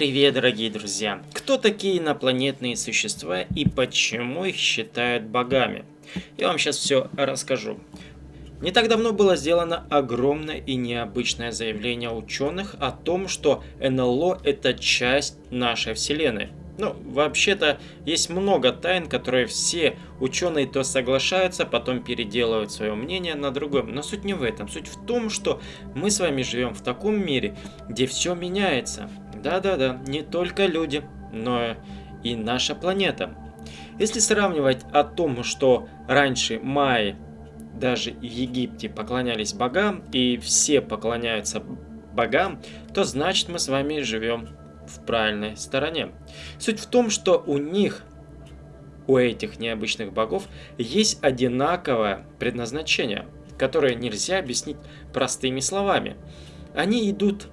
Привет, дорогие друзья! Кто такие инопланетные существа и почему их считают богами? Я вам сейчас все расскажу. Не так давно было сделано огромное и необычное заявление ученых о том, что НЛО это часть нашей Вселенной. Ну, вообще-то, есть много тайн, которые все ученые то соглашаются, потом переделывают свое мнение на другом. Но суть не в этом. Суть в том, что мы с вами живем в таком мире, где все меняется. Да-да-да, не только люди, но и наша планета. Если сравнивать о том, что раньше майи даже в Египте поклонялись богам, и все поклоняются богам, то значит мы с вами живем в правильной стороне. Суть в том, что у них, у этих необычных богов, есть одинаковое предназначение, которое нельзя объяснить простыми словами. Они идут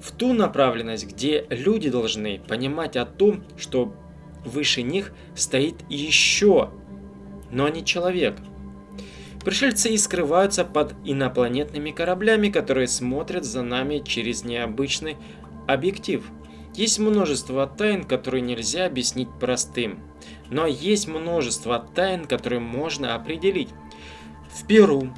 в ту направленность, где люди должны понимать о том, что выше них стоит еще, но не человек. Пришельцы и скрываются под инопланетными кораблями, которые смотрят за нами через необычный объектив – есть множество тайн, которые нельзя объяснить простым, но есть множество тайн, которые можно определить. В Перу,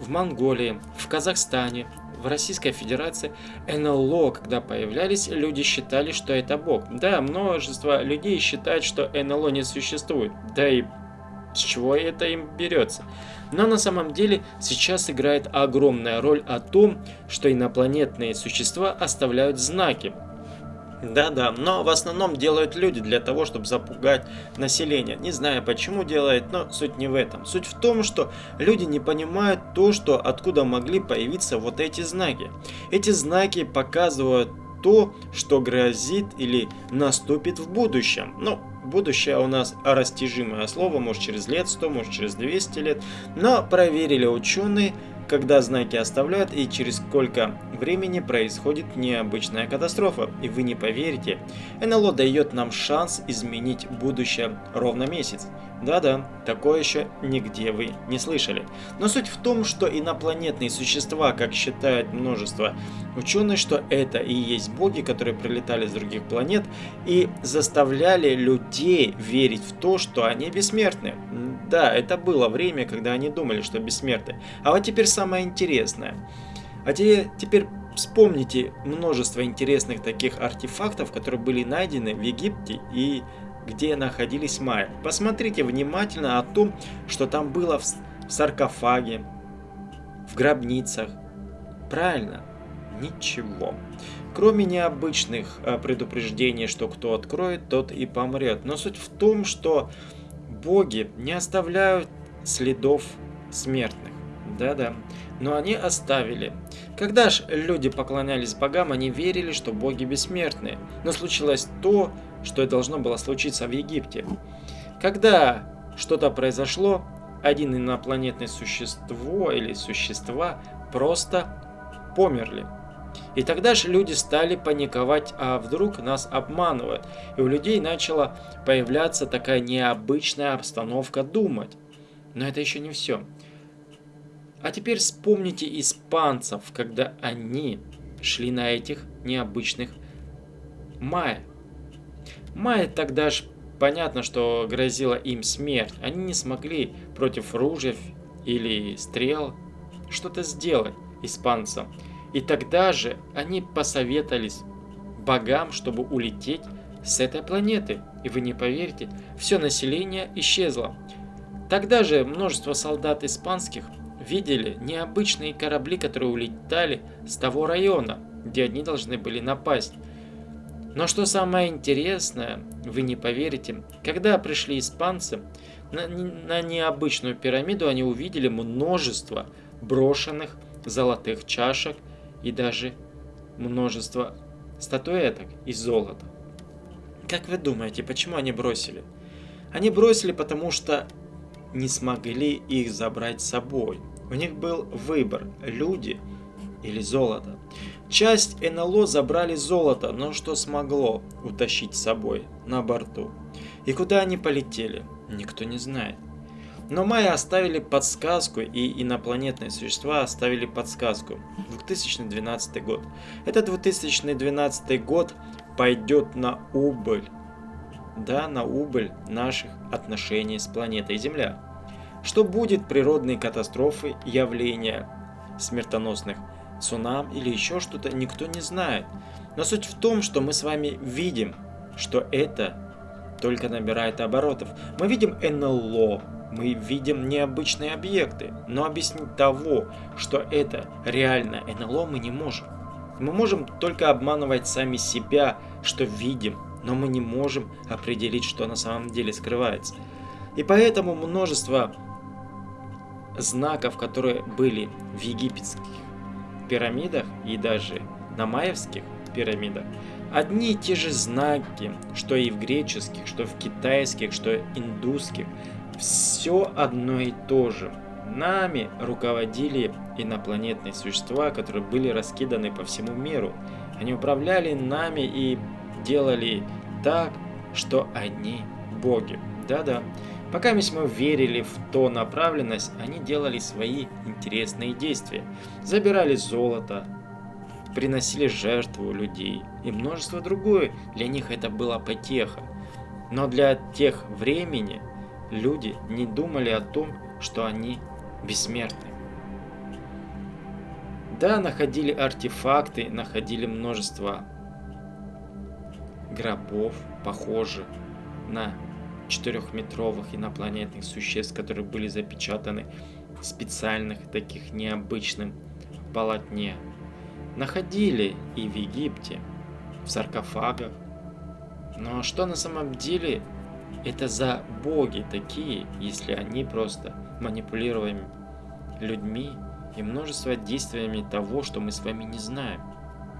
в Монголии, в Казахстане, в Российской Федерации НЛО, когда появлялись, люди считали, что это Бог. Да, множество людей считают, что НЛО не существует. Да и с чего это им берется. Но на самом деле сейчас играет огромная роль о том, что инопланетные существа оставляют знаки. Да-да, но в основном делают люди для того, чтобы запугать население. Не знаю почему делают, но суть не в этом. Суть в том, что люди не понимают то, что откуда могли появиться вот эти знаки. Эти знаки показывают то, что грозит или наступит в будущем. Ну, будущее у нас растяжимое слово, может через лет 100, может через 200 лет. Но проверили ученые, когда знаки оставляют и через сколько времени происходит необычная катастрофа. И вы не поверите, НЛО дает нам шанс изменить будущее ровно месяц. Да-да, такое еще нигде вы не слышали. Но суть в том, что инопланетные существа, как считают множество ученых, что это и есть боги, которые прилетали с других планет и заставляли людей верить в то, что они бессмертны. Да, это было время, когда они думали, что бессмертны. А вот теперь самое интересное. А те, теперь вспомните множество интересных таких артефактов, которые были найдены в Египте и где находились майя. Посмотрите внимательно о том, что там было в саркофаге, в гробницах. Правильно, ничего. Кроме необычных э, предупреждений, что кто откроет, тот и помрет. Но суть в том, что боги не оставляют следов смертных. Да-да, но они оставили. Когда ж люди поклонялись богам, они верили, что боги бессмертны. Но случилось то, что и должно было случиться в Египте. Когда что-то произошло, один инопланетное существо или существа просто померли. И тогда же люди стали паниковать, а вдруг нас обманывают. И у людей начала появляться такая необычная обстановка думать. Но это еще не все. А теперь вспомните испанцев, когда они шли на этих необычных майя. Майя тогда ж понятно, что грозила им смерть. Они не смогли против ружьев или стрел что-то сделать испанцам. И тогда же они посоветовались богам, чтобы улететь с этой планеты. И вы не поверите, все население исчезло. Тогда же множество солдат испанских видели необычные корабли, которые улетали с того района, где они должны были напасть. Но что самое интересное, вы не поверите, когда пришли испанцы, на, на необычную пирамиду они увидели множество брошенных золотых чашек и даже множество статуэток из золота. Как вы думаете, почему они бросили? Они бросили, потому что не смогли их забрать с собой. У них был выбор – люди или золото. Часть НЛО забрали золото, но что смогло утащить с собой на борту? И куда они полетели, никто не знает. Но майя оставили подсказку, и инопланетные существа оставили подсказку. 2012 год. Этот 2012 год пойдет на убыль. Да, на убыль наших отношений с планетой Земля. Что будет природные катастрофы, явления смертоносных цунам или еще что-то, никто не знает. Но суть в том, что мы с вами видим, что это только набирает оборотов. Мы видим НЛО, мы видим необычные объекты, но объяснить того, что это реально НЛО мы не можем. Мы можем только обманывать сами себя, что видим, но мы не можем определить, что на самом деле скрывается. И поэтому множество знаков, которые были в египетских пирамидах и даже на майевских пирамидах, одни и те же знаки, что и в греческих, что в китайских, что индусских, все одно и то же. Нами руководили инопланетные существа, которые были раскиданы по всему миру. Они управляли нами и делали так, что они боги. Да-да. Пока мы верили в то направленность, они делали свои интересные действия. Забирали золото, приносили жертву людей и множество другое. Для них это была потеха. Но для тех времени люди не думали о том, что они бессмертны. Да, находили артефакты, находили множество гробов, похожих на четырехметровых инопланетных существ, которые были запечатаны в специальных таких необычным полотне. Находили и в Египте, в саркофагах. Но что на самом деле это за боги такие, если они просто манипулируем людьми и множество действиями того, что мы с вами не знаем?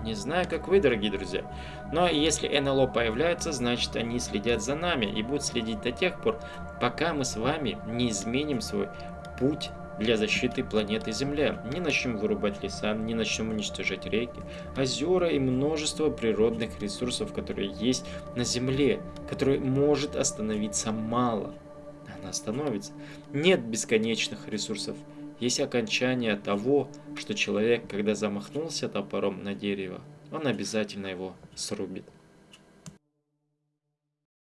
Не знаю, как вы, дорогие друзья. Но если НЛО появляется, значит они следят за нами и будут следить до тех пор, пока мы с вами не изменим свой путь для защиты планеты Земля. Не начнем вырубать леса, не начнем уничтожать реки, озера и множество природных ресурсов, которые есть на Земле, которые может остановиться мало. Она остановится. Нет бесконечных ресурсов есть окончание того, что человек, когда замахнулся топором на дерево, он обязательно его срубит.